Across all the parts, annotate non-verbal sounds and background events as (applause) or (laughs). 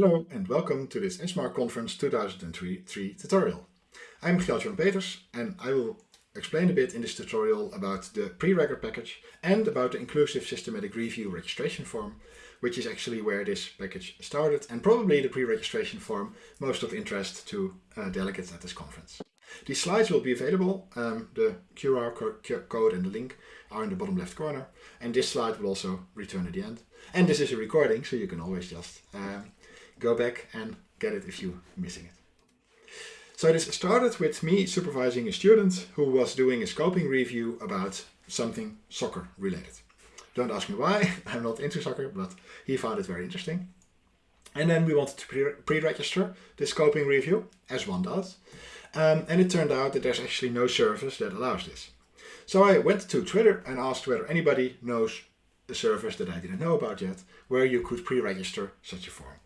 Hello and welcome to this ESMAR Conference 2003 tutorial. I'm Gjalt-Jorn Peters and I will explain a bit in this tutorial about the preregr package and about the inclusive systematic review registration form, which is actually where this package started and probably the pre-registration form most of interest to uh, delegates at this conference. These slides will be available, um, the QR code and the link are in the bottom left corner and this slide will also return at the end. And this is a recording so you can always just um, go back and get it if you're missing it. So this started with me supervising a student who was doing a scoping review about something soccer related. Don't ask me why, (laughs) I'm not into soccer, but he found it very interesting. And then we wanted to pre-register the scoping review, as one does. Um, and it turned out that there's actually no service that allows this. So I went to Twitter and asked whether anybody knows a service that I didn't know about yet, where you could pre-register such a form.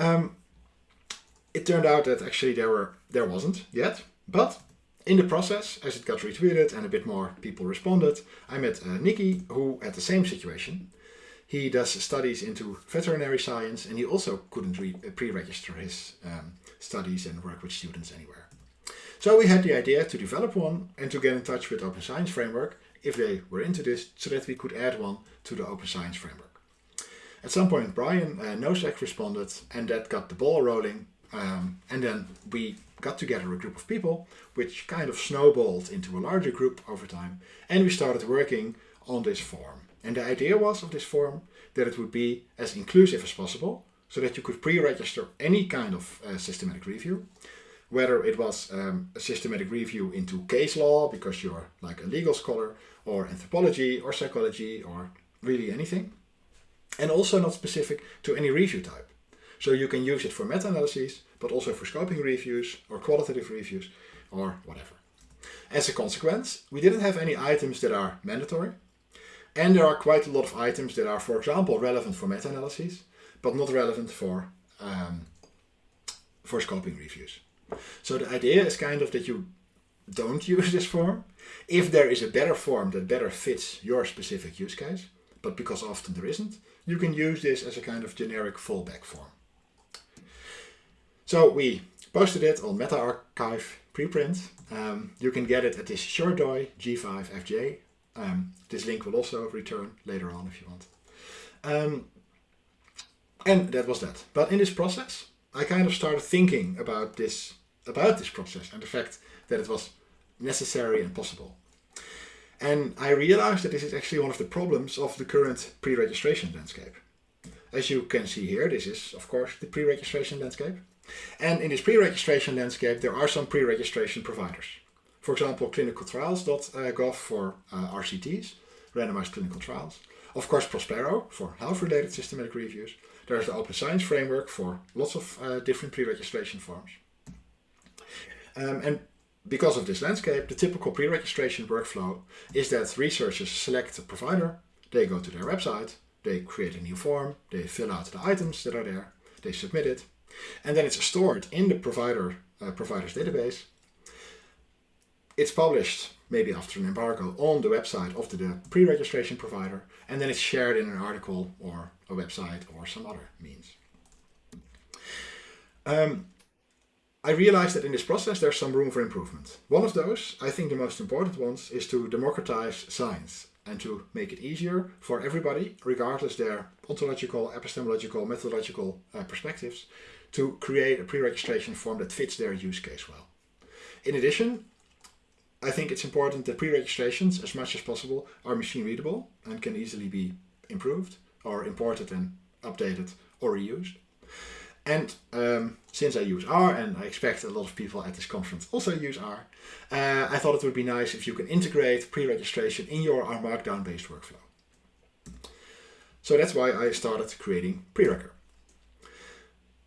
Um, it turned out that actually there were there wasn't yet, but in the process, as it got retweeted and a bit more people responded, I met uh, Nikki, who had the same situation. He does studies into veterinary science and he also couldn't uh, pre-register his um, studies and work with students anywhere. So we had the idea to develop one and to get in touch with Open Science Framework if they were into this so that we could add one to the Open Science Framework. At some point Brian uh, Nosek responded and that got the ball rolling um, and then we got together a group of people which kind of snowballed into a larger group over time and we started working on this form. And the idea was of this form that it would be as inclusive as possible so that you could pre-register any kind of uh, systematic review whether it was um, a systematic review into case law because you're like a legal scholar or anthropology or psychology or really anything and also not specific to any review type. So you can use it for meta-analyses, but also for scoping reviews or qualitative reviews or whatever. As a consequence, we didn't have any items that are mandatory. And there are quite a lot of items that are, for example, relevant for meta-analyses, but not relevant for, um, for scoping reviews. So the idea is kind of that you don't (laughs) use this form. If there is a better form that better fits your specific use case, but because often there isn't, you can use this as a kind of generic fallback form. So we posted it on MetaArXiv preprint. Um, you can get it at this SureDOI G5FJ. Um, this link will also return later on if you want. Um, and that was that. But in this process, I kind of started thinking about this, about this process and the fact that it was necessary and possible. And I realized that this is actually one of the problems of the current pre-registration landscape. As you can see here, this is of course the pre-registration landscape. And in this pre-registration landscape, there are some pre-registration providers. For example, clinicaltrials.gov for uh, RCTs, randomized clinical trials. Of course, Prospero for health-related systematic reviews. There's the Open Science Framework for lots of uh, different pre-registration forms. Um, and because of this landscape, the typical pre-registration workflow is that researchers select a provider, they go to their website, they create a new form, they fill out the items that are there, they submit it, and then it's stored in the provider uh, provider's database. It's published, maybe after an embargo, on the website of the, the pre-registration provider, and then it's shared in an article or a website or some other means. Um, I realized that in this process there's some room for improvement. One of those, I think the most important ones, is to democratize science and to make it easier for everybody, regardless their ontological, epistemological, methodological uh, perspectives, to create a pre-registration form that fits their use case well. In addition, I think it's important that pre-registrations, as much as possible, are machine readable and can easily be improved or imported and updated or reused. And um, since I use R, and I expect a lot of people at this conference also use R, uh, I thought it would be nice if you can integrate pre-registration in your R Markdown based workflow. So that's why I started creating preregr.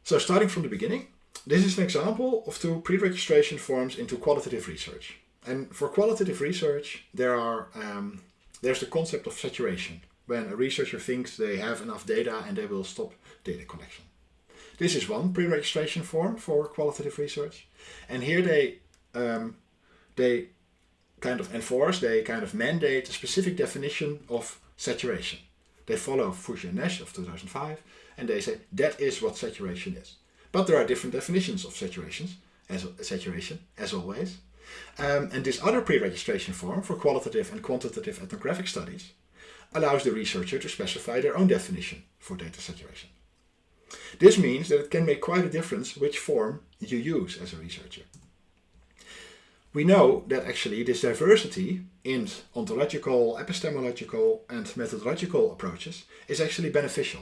So starting from the beginning, this is an example of two pre-registration forms into qualitative research. And for qualitative research, there are um, there's the concept of saturation, when a researcher thinks they have enough data and they will stop data collection. This is one pre-registration form for qualitative research. And here they, um, they kind of enforce, they kind of mandate a specific definition of saturation. They follow Fouché and Nash of 2005 and they say that is what saturation is. But there are different definitions of saturations, as saturation, as always. Um, and this other pre-registration form for qualitative and quantitative ethnographic studies allows the researcher to specify their own definition for data saturation. This means that it can make quite a difference which form you use as a researcher. We know that actually this diversity in ontological, epistemological and methodological approaches is actually beneficial.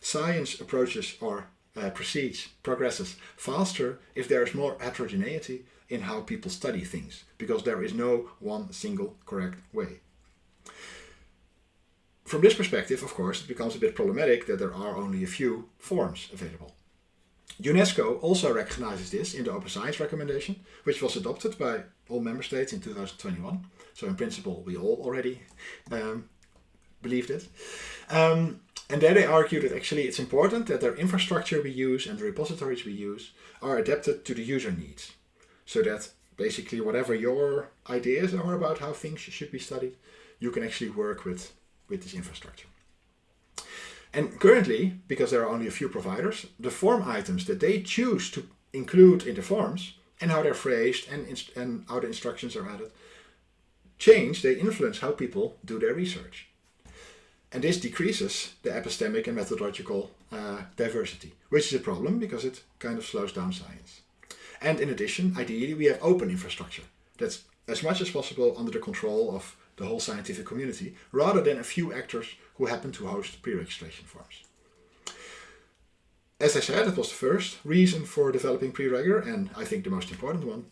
Science approaches or uh, proceeds, progresses faster if there is more heterogeneity in how people study things, because there is no one single correct way. From this perspective, of course, it becomes a bit problematic that there are only a few forms available. UNESCO also recognizes this in the Open Science Recommendation, which was adopted by all member states in 2021. So in principle, we all already um, believed it. Um, and there they argue that actually it's important that the infrastructure we use and the repositories we use are adapted to the user needs. So that basically whatever your ideas are about how things should be studied, you can actually work with with this infrastructure. And currently, because there are only a few providers, the form items that they choose to include in the forms and how they're phrased and, and how the instructions are added change, they influence how people do their research. And this decreases the epistemic and methodological uh, diversity, which is a problem because it kind of slows down science. And in addition, ideally, we have open infrastructure that's as much as possible under the control of the whole scientific community, rather than a few actors who happen to host pre-registration forms. As I said, it was the first reason for developing preregr, and I think the most important one.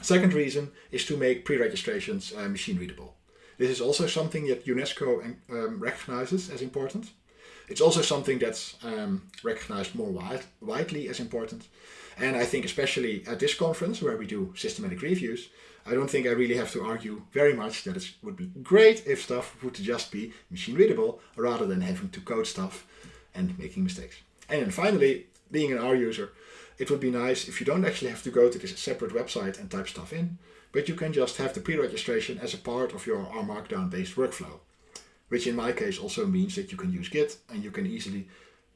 Second reason is to make pre-registrations uh, machine readable. This is also something that UNESCO um, recognizes as important. It's also something that's um, recognized more wide, widely as important. And I think especially at this conference where we do systematic reviews, I don't think I really have to argue very much that it would be great if stuff would just be machine readable rather than having to code stuff and making mistakes. And then finally, being an R user, it would be nice if you don't actually have to go to this separate website and type stuff in, but you can just have the pre-registration as a part of your R Markdown based workflow, which in my case also means that you can use Git and you can easily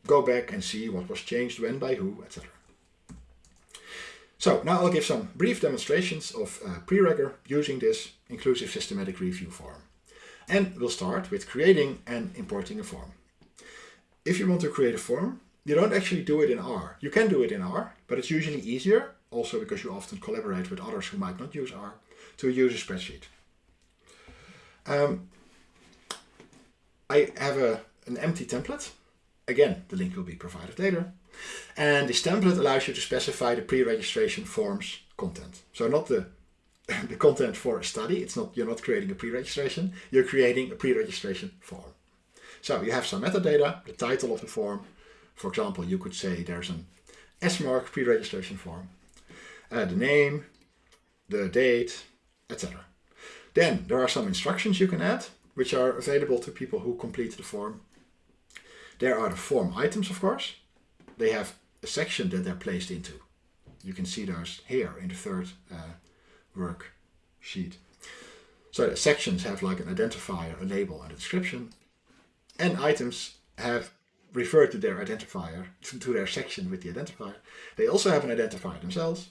go back and see what was changed when by who, etc. So now I'll give some brief demonstrations of uh, preregr using this inclusive systematic review form. And we'll start with creating and importing a form. If you want to create a form, you don't actually do it in R. You can do it in R, but it's usually easier, also because you often collaborate with others who might not use R, to use a spreadsheet. Um, I have a, an empty template. Again, the link will be provided later. And this template allows you to specify the pre-registration forms content. So not the, (laughs) the content for a study, it's not you're not creating a pre-registration, you're creating a pre-registration form. So you have some metadata, the title of the form. For example, you could say there's an SMARC pre-registration form, uh, the name, the date, etc. Then there are some instructions you can add, which are available to people who complete the form. There are the form items, of course they have a section that they're placed into. You can see those here in the third uh, worksheet. So the sections have like an identifier, a label and a description. And items have referred to their identifier, to, to their section with the identifier. They also have an identifier themselves.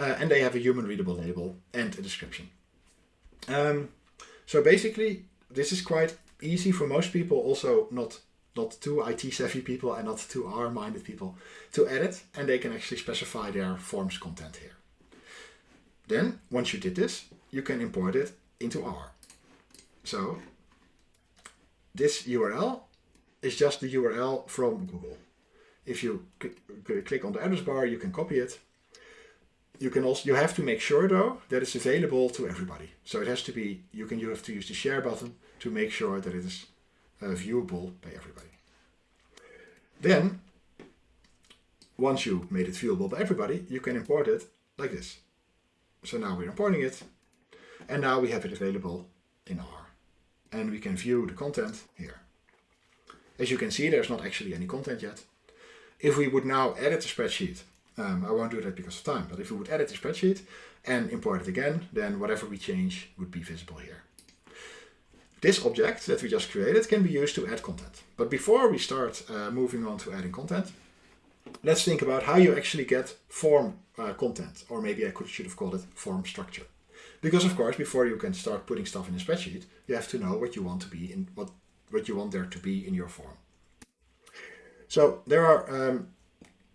Uh, and they have a human readable label and a description. Um, so basically, this is quite easy for most people, also not not too IT savvy people and not too R minded people to edit and they can actually specify their forms content here. Then once you did this, you can import it into R. So this URL is just the URL from Google. If you click on the address bar, you can copy it. You can also you have to make sure though that it's available to everybody. So it has to be you can you have to use the share button to make sure that it is uh, viewable by everybody. Then, once you made it viewable by everybody, you can import it like this. So now we're importing it, and now we have it available in R. And we can view the content here. As you can see, there's not actually any content yet. If we would now edit the spreadsheet, um, I won't do that because of time, but if we would edit the spreadsheet and import it again, then whatever we change would be visible here. This object that we just created can be used to add content. But before we start uh, moving on to adding content, let's think about how you actually get form uh, content, or maybe I could should have called it form structure. Because of course, before you can start putting stuff in a spreadsheet, you have to know what you want to be in what what you want there to be in your form. So there are um,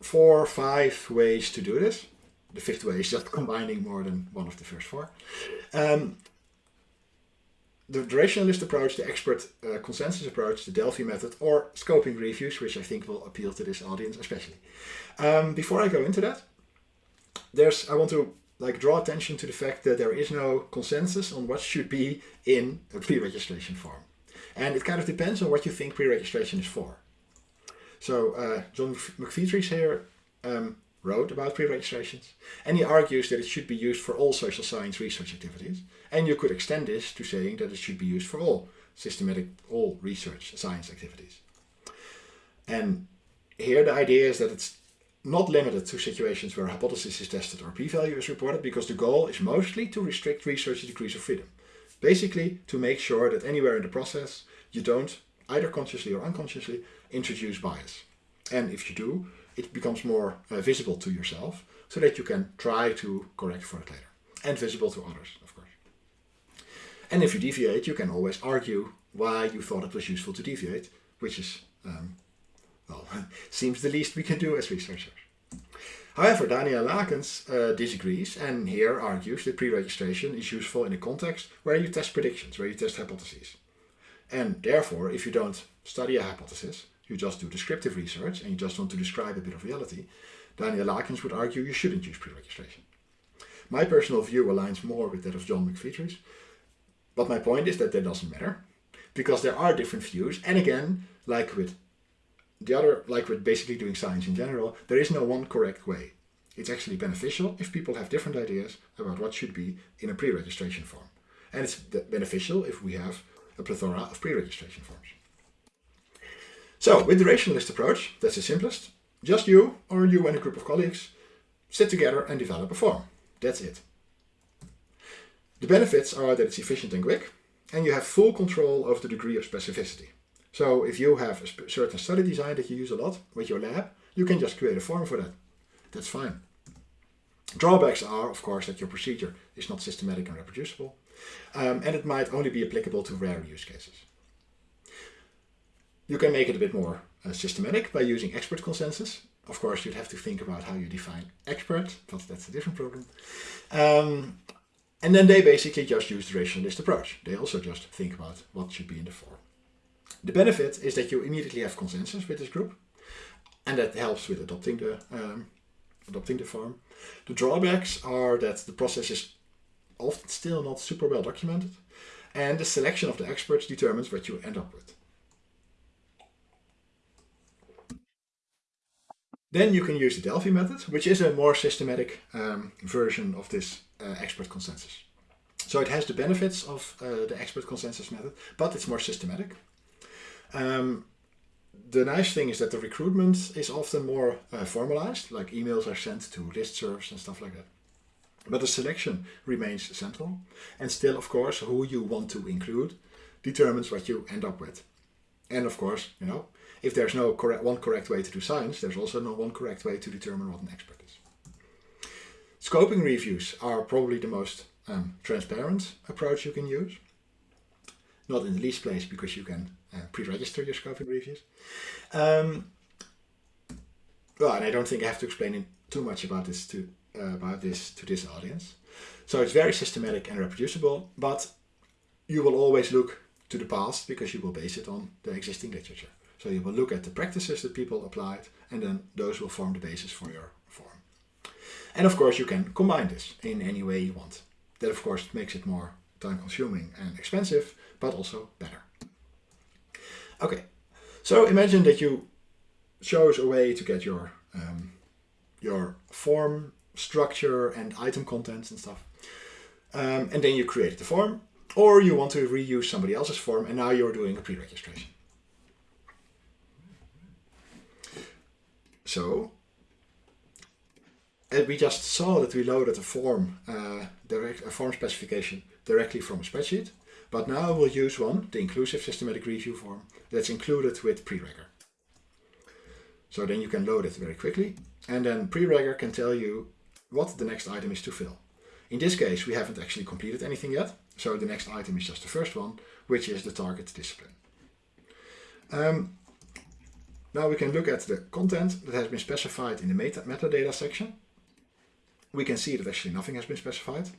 four or five ways to do this. The fifth way is just (laughs) combining more than one of the first four. Um, the durationalist approach, the expert uh, consensus approach, the Delphi method, or scoping reviews, which I think will appeal to this audience especially. Um, before I go into that, there's I want to like draw attention to the fact that there is no consensus on what should be in a pre-registration form. And it kind of depends on what you think pre-registration is for. So uh, John McPhetres here um, wrote about pre-registrations and he argues that it should be used for all social science research activities and you could extend this to saying that it should be used for all systematic, all research science activities. And here the idea is that it's not limited to situations where a hypothesis is tested or p-value is reported because the goal is mostly to restrict research degrees of freedom. Basically to make sure that anywhere in the process you don't, either consciously or unconsciously, introduce bias. And if you do, it becomes more uh, visible to yourself so that you can try to correct for it later. And visible to others, of course. And if you deviate, you can always argue why you thought it was useful to deviate, which is, um, well, (laughs) seems the least we can do as researchers. However, Daniel Lakens uh, disagrees and here argues that pre-registration is useful in a context where you test predictions, where you test hypotheses. And therefore, if you don't study a hypothesis, you just do descriptive research and you just want to describe a bit of reality, Daniel Lakens would argue you shouldn't use pre-registration. My personal view aligns more with that of John McPhetres, but my point is that that doesn't matter, because there are different views, and again, like with the other, like with basically doing science in general, there is no one correct way. It's actually beneficial if people have different ideas about what should be in a pre-registration form. And it's beneficial if we have a plethora of pre-registration forms. So with the rationalist approach, that's the simplest. Just you or you and a group of colleagues sit together and develop a form. That's it. The benefits are that it's efficient and quick and you have full control of the degree of specificity. So if you have a certain study design that you use a lot with your lab, you can just create a form for that. That's fine. Drawbacks are, of course, that your procedure is not systematic and reproducible, um, and it might only be applicable to rare use cases. You can make it a bit more uh, systematic by using expert consensus. Of course, you'd have to think about how you define expert, but that's a different problem. Um, and then they basically just use the rationalist approach. They also just think about what should be in the form. The benefit is that you immediately have consensus with this group, and that helps with adopting the um, adopting the form. The drawbacks are that the process is often still not super well documented, and the selection of the experts determines what you end up with. Then you can use the Delphi method, which is a more systematic um, version of this uh, expert consensus. So it has the benefits of uh, the expert consensus method, but it's more systematic. Um, the nice thing is that the recruitment is often more uh, formalized, like emails are sent to listservs and stuff like that. But the selection remains central. And still, of course, who you want to include determines what you end up with. And of course, you know, if there's no correct, one correct way to do science, there's also no one correct way to determine what an expert is. Scoping reviews are probably the most um, transparent approach you can use. Not in the least place because you can uh, pre-register your scoping reviews. Um, well, and I don't think I have to explain too much about this to uh, about this to this audience. So it's very systematic and reproducible, but you will always look to the past because you will base it on the existing literature. So you will look at the practices that people applied and then those will form the basis for your form. And of course you can combine this in any way you want. That of course makes it more time consuming and expensive, but also better. Okay, so imagine that you chose a way to get your, um, your form structure and item contents and stuff. Um, and then you created the form, or you want to reuse somebody else's form and now you're doing a pre-registration. So and we just saw that we loaded a form, uh, direct, a form specification directly from a spreadsheet. But now we'll use one, the inclusive systematic review form, that's included with preregr. So then you can load it very quickly, and then preregr can tell you what the next item is to fill. In this case, we haven't actually completed anything yet, so the next item is just the first one, which is the target discipline. Um, now we can look at the content that has been specified in the meta metadata section. We can see that actually nothing has been specified.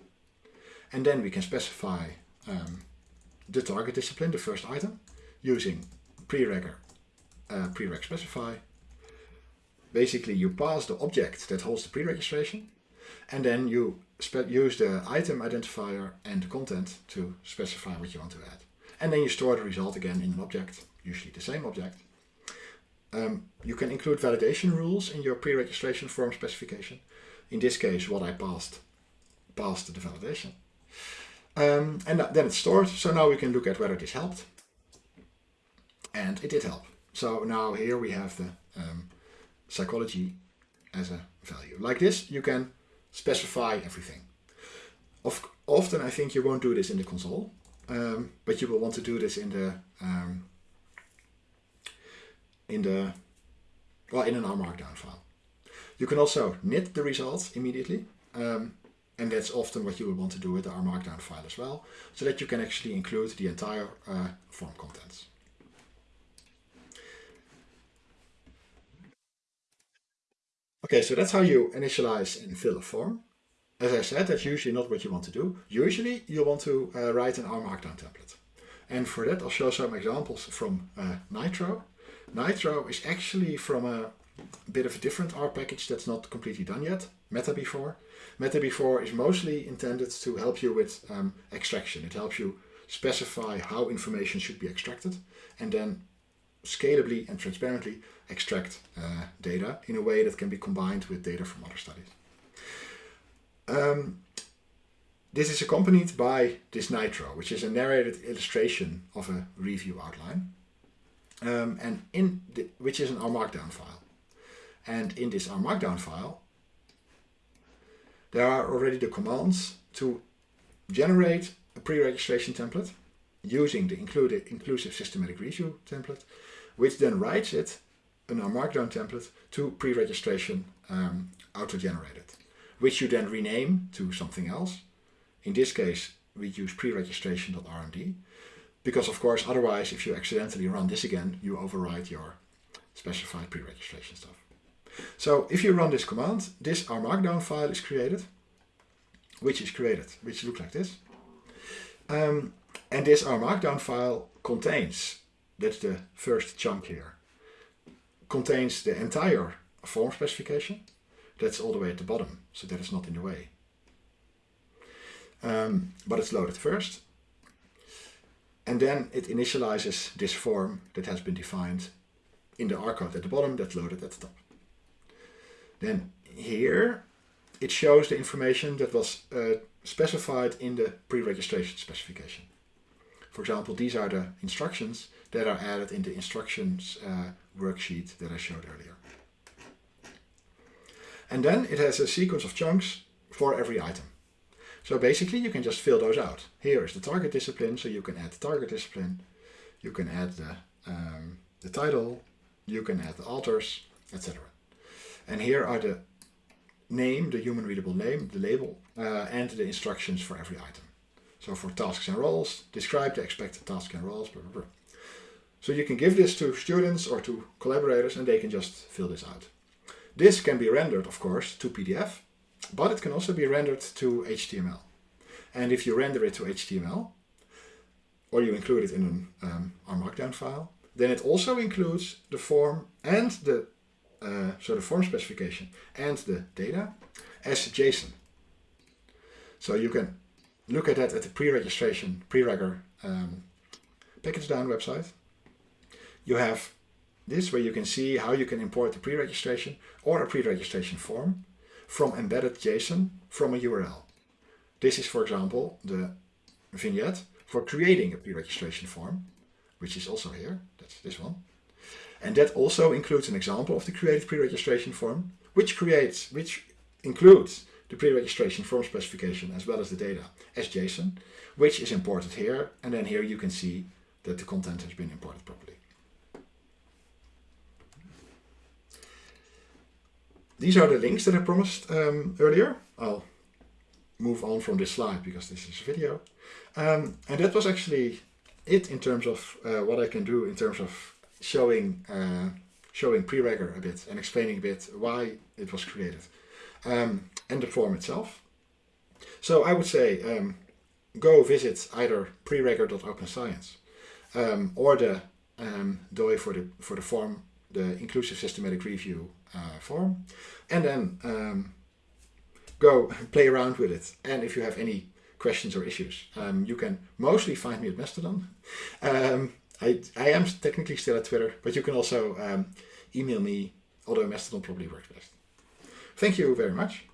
And then we can specify um, the target discipline, the first item, using preregr uh, prereg specify. Basically, you pass the object that holds the pre-registration, and then you use the item identifier and the content to specify what you want to add. And then you store the result again in an object, usually the same object. Um, you can include validation rules in your pre-registration form specification. In this case, what I passed, passed the validation. Um, and then it's stored, so now we can look at whether this helped. And it did help. So now here we have the um, psychology as a value. Like this, you can specify everything. Of, often I think you won't do this in the console, um, but you will want to do this in the um, in the well in an R Markdown file. You can also knit the results immediately, um, and that's often what you will want to do with the R Markdown file as well, so that you can actually include the entire uh, form contents. Okay, so that's how you initialize and fill a form. As I said, that's usually not what you want to do. Usually you want to uh, write an R Markdown template. And for that I'll show some examples from uh, Nitro. Nitro is actually from a bit of a different R package that's not completely done yet, metabefor. metabefor is mostly intended to help you with um, extraction. It helps you specify how information should be extracted and then scalably and transparently extract uh, data in a way that can be combined with data from other studies. Um, this is accompanied by this Nitro, which is a narrated illustration of a review outline, um, and in the, which is an R Markdown file. And in this R Markdown file, there are already the commands to generate a pre-registration template using the included inclusive systematic review template, which then writes it in R Markdown template to pre-registration um, auto-generated, which you then rename to something else. In this case, we use pre-registration.rmd, because of course, otherwise, if you accidentally run this again, you override your specified pre-registration stuff. So if you run this command, this R Markdown file is created, which is created, which looks like this. Um, and this R Markdown file contains, that's the first chunk here, contains the entire form specification. That's all the way at the bottom, so that is not in the way. Um, but it's loaded first. And then it initializes this form that has been defined in the code at the bottom that's loaded at the top. Then here it shows the information that was uh, specified in the pre-registration specification. For example, these are the instructions that are added in the instructions uh, worksheet that I showed earlier. And then it has a sequence of chunks for every item. So basically you can just fill those out. Here is the target discipline, so you can add the target discipline, you can add the, um, the title, you can add the authors, etc. And here are the name, the human readable name, the label, uh, and the instructions for every item. So for tasks and roles, describe the expected tasks and roles, blah, blah, blah. So you can give this to students or to collaborators and they can just fill this out. This can be rendered, of course, to PDF, but it can also be rendered to HTML. And if you render it to HTML, or you include it in an um, R Markdown file, then it also includes the form and the uh, so the form specification and the data as JSON. So you can look at that at the pre-registration, preregr um, pkgdown website. You have this where you can see how you can import the pre-registration or a pre-registration form from embedded JSON from a URL. This is, for example, the vignette for creating a pre-registration form, which is also here. That's this one. And that also includes an example of the created pre-registration form, which creates, which includes the the pre-registration form specification as well as the data as JSON, which is imported here. And then here you can see that the content has been imported properly. These are the links that I promised um, earlier. I'll move on from this slide because this is a video. Um, and that was actually it in terms of uh, what I can do in terms of showing uh, showing preregr a bit and explaining a bit why it was created um, and the form itself. So I would say um, go visit either preregr.opens.science um, or the um, DOI for the for the form, the inclusive systematic review form, and then um, go (laughs) play around with it. And if you have any questions or issues, um, you can mostly find me at Mastodon. (laughs) Um, I, I am technically still at Twitter, but you can also um, email me, although Mastodon probably works best. Thank you very much.